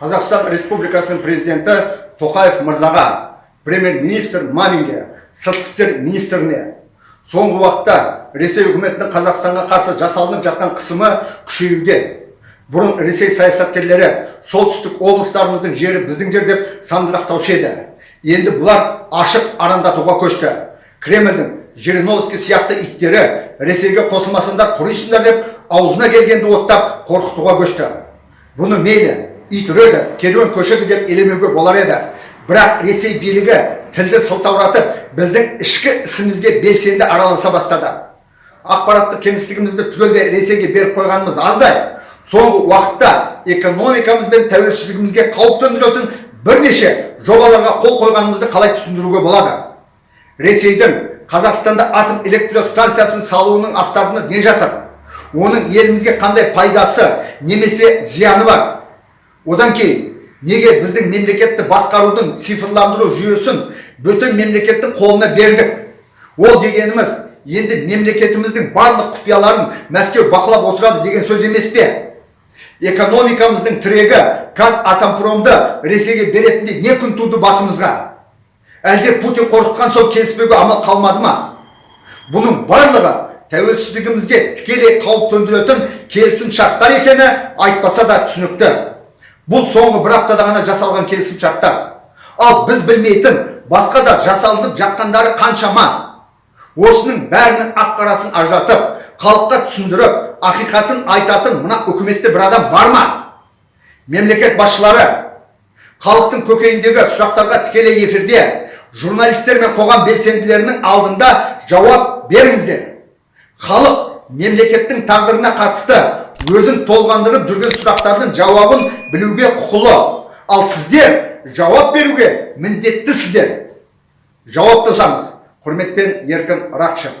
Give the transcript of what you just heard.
қазақстан республикасының президенті тоқаев мырзаға премьер-министр маминге сыртқы істер министріне. Соңғы уақытта ресей үкіметінің қазақстанға қарсы жасалынып жатқан қысымы күшеюде бұрын ресей саясаткерлері солтүстік облыстарымыздың жері біздің жер деп сандырақтаушы еді. Енді бұлар ашық арандатуға көшті. Кремльдің жириновский сияқты иттері ресейге қосылмасаңдар құрисыңдар деп аузына келгенді оттап қорқытуға көшті. Бұны мейлі ит үреді керуен көшеді деп елемеуге болар еді бірақ ресей билігі тілді сылтауратып біздің ішкі ісімізге белсенді араласа бастады ақпараттық кеңістігімізді түгелдей ресейге беріп қойғанымыз аздай соңғы уақытта экономикамыз бен тәуелсіздігімізге қауіп төндіретін бірнеше жобаларға қол қойғанымызды қалай түсіндіруге болады ресейдің қазақстанда атом электростанциясын салуының астарында не жатыр оның елімізге қандай пайдасы немесе зияны бар одан кейін неге біздің мемлекетті басқарудың цифрландыру жүйесін бөтен мемлекеттің қолына бердік? Ол дегеніміз енді мемлекетіміздің барлық құпияларын мәскеу бақылап отырады деген сөз емес пе? Экономикамыздың тірегі қазатомпромды ресейге беретінде не күн туды басымызға? Әлде путин қорқытқан соң келіспеуге амал қалмады ма? Бұның барлығы тәуелсіздігімізге тікелей қауіп төндіретін келісім шарттар екені айтпаса да түсінікті. Бұл соңғы бір аптада ғана жасалған келісім шарттар ал біз білмейтін басқа да жасалынып жатқандары қаншама. Осының бәрінің ақ қарасын ажыратып халыққа түсіндіріп ақиқатын айтатын мына үкіметте бір адам бар ма? Мемлекет басшылары халықтың көкейіндегі сұрақтарға тікелей эфирде журналистер мен қоғам белсенділерінің алдында жауап беріңіздер. Халық мемлекеттің тағдырына қатысты өзін толғандырып жүрген сұрақтардың жауабын білуге құқылы. Ал сіздер жауап беруге міндеттісіздер жауаптасаңыз құрметпен еркін рақышев